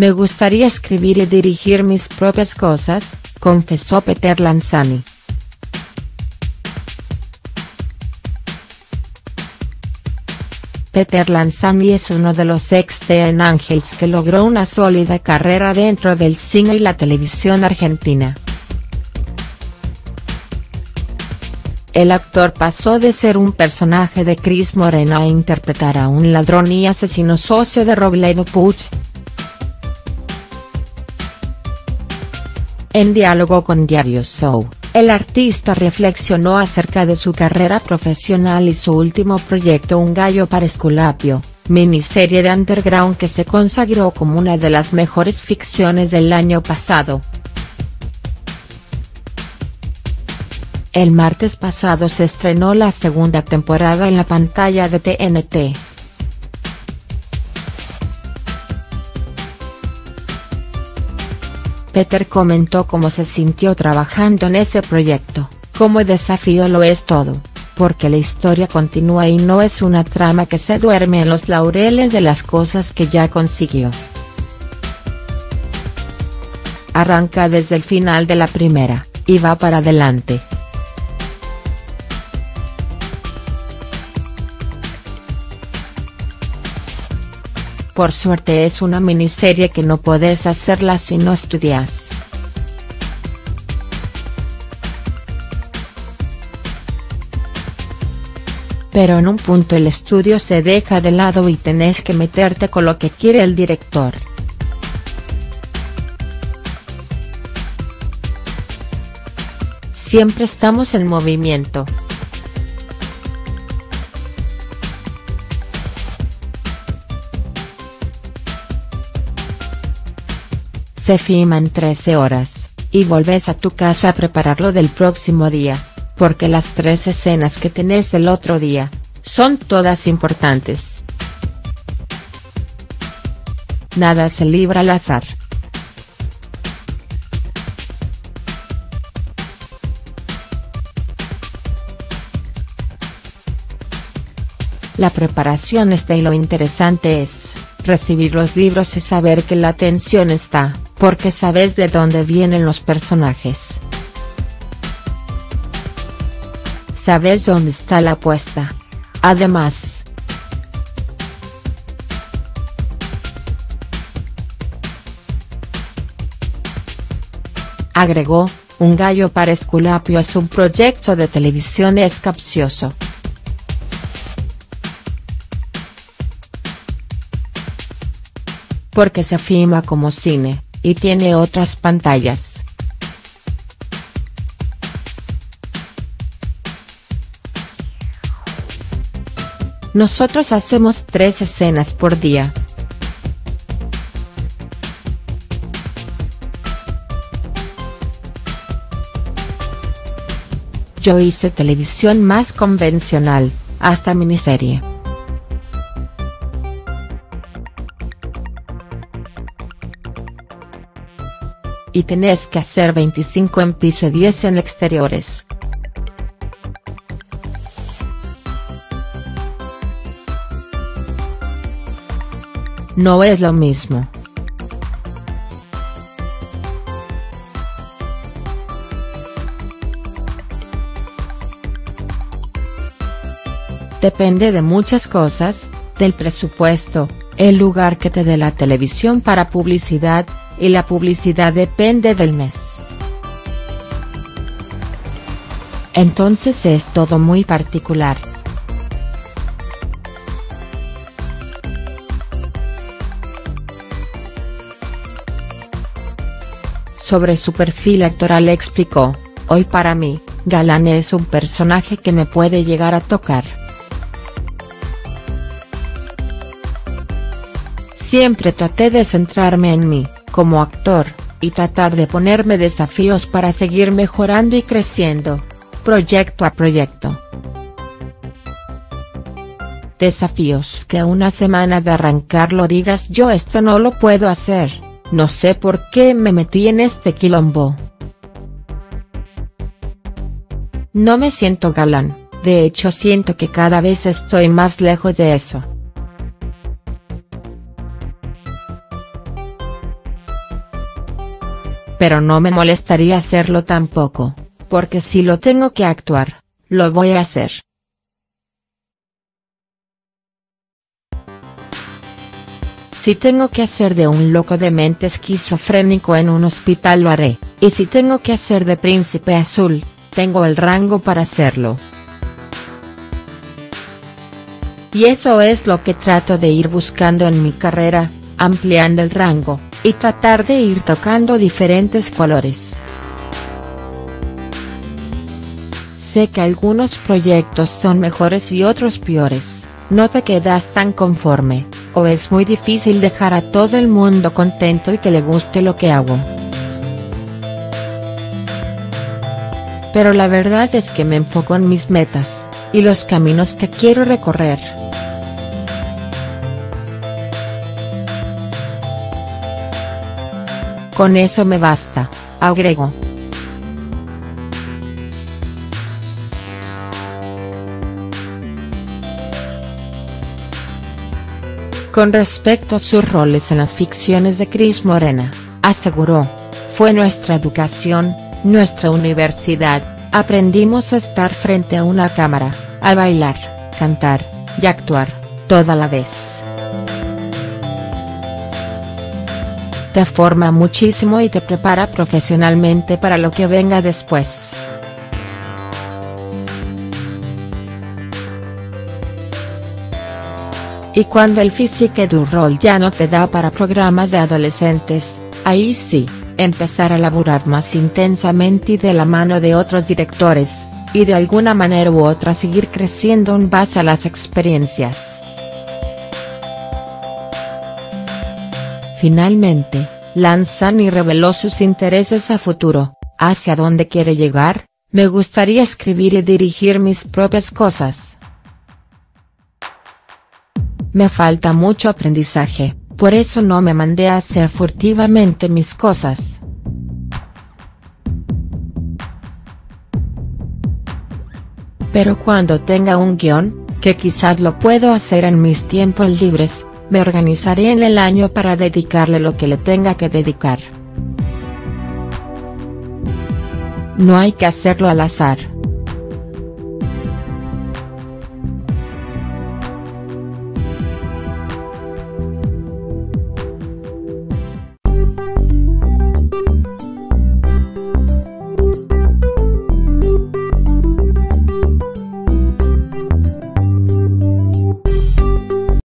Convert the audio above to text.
Me gustaría escribir y dirigir mis propias cosas, confesó Peter Lanzani. Peter Lanzani es uno de los ex Teen Angels que logró una sólida carrera dentro del cine y la televisión argentina. El actor pasó de ser un personaje de Chris Morena a interpretar a un ladrón y asesino socio de Robledo Puch. En diálogo con Diario Show, el artista reflexionó acerca de su carrera profesional y su último proyecto Un gallo para Esculapio, miniserie de underground que se consagró como una de las mejores ficciones del año pasado. El martes pasado se estrenó la segunda temporada en la pantalla de TNT. Peter comentó cómo se sintió trabajando en ese proyecto, como desafío lo es todo, porque la historia continúa y no es una trama que se duerme en los laureles de las cosas que ya consiguió. Arranca desde el final de la primera, y va para adelante. Por suerte es una miniserie que no puedes hacerla si no estudias. Pero en un punto el estudio se deja de lado y tenés que meterte con lo que quiere el director. Siempre estamos en movimiento. Se filma en 13 horas, y volvés a tu casa a prepararlo del próximo día, porque las tres escenas que tenés del otro día, son todas importantes. Nada se libra al azar. La preparación está y lo interesante es, recibir los libros y saber que la atención está, porque sabes de dónde vienen los personajes. Sabes dónde está la apuesta. Además. Agregó, Un gallo para Esculapio es un proyecto de televisión es capcioso. Porque se filma como cine y tiene otras pantallas. Nosotros hacemos tres escenas por día. Yo hice televisión más convencional, hasta miniserie. Y tenés que hacer 25 en piso y 10 en exteriores. No es lo mismo. Depende de muchas cosas, del presupuesto, el lugar que te dé la televisión para publicidad, y la publicidad depende del mes. Entonces es todo muy particular. Sobre su perfil actoral explicó, hoy para mí, Galán es un personaje que me puede llegar a tocar. Siempre traté de centrarme en mí, como actor, y tratar de ponerme desafíos para seguir mejorando y creciendo, proyecto a proyecto. Desafíos que a una semana de arrancarlo digas yo esto no lo puedo hacer, no sé por qué me metí en este quilombo. No me siento galán, de hecho siento que cada vez estoy más lejos de eso. Pero no me molestaría hacerlo tampoco, porque si lo tengo que actuar, lo voy a hacer. Si tengo que hacer de un loco de mente esquizofrénico en un hospital lo haré, y si tengo que hacer de príncipe azul, tengo el rango para hacerlo. Y eso es lo que trato de ir buscando en mi carrera, ampliando el rango, y tratar de ir tocando diferentes colores. Sé que algunos proyectos son mejores y otros peores, no te quedas tan conforme, o es muy difícil dejar a todo el mundo contento y que le guste lo que hago. Pero la verdad es que me enfoco en mis metas, y los caminos que quiero recorrer. Con eso me basta, agregó. Con respecto a sus roles en las ficciones de Cris Morena, aseguró, fue nuestra educación, nuestra universidad, aprendimos a estar frente a una cámara, a bailar, cantar, y actuar, toda la vez. Te forma muchísimo y te prepara profesionalmente para lo que venga después. Y cuando el físico du rol ya no te da para programas de adolescentes, ahí sí, empezar a laburar más intensamente y de la mano de otros directores, y de alguna manera u otra seguir creciendo en base a las experiencias. Finalmente, Lanzani reveló sus intereses a futuro, hacia dónde quiere llegar, me gustaría escribir y dirigir mis propias cosas. Me falta mucho aprendizaje, por eso no me mandé a hacer furtivamente mis cosas. Pero cuando tenga un guion, que quizás lo puedo hacer en mis tiempos libres, me organizaré en el año para dedicarle lo que le tenga que dedicar. No hay que hacerlo al azar.